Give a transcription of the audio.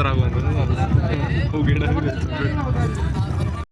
राहू उघडा.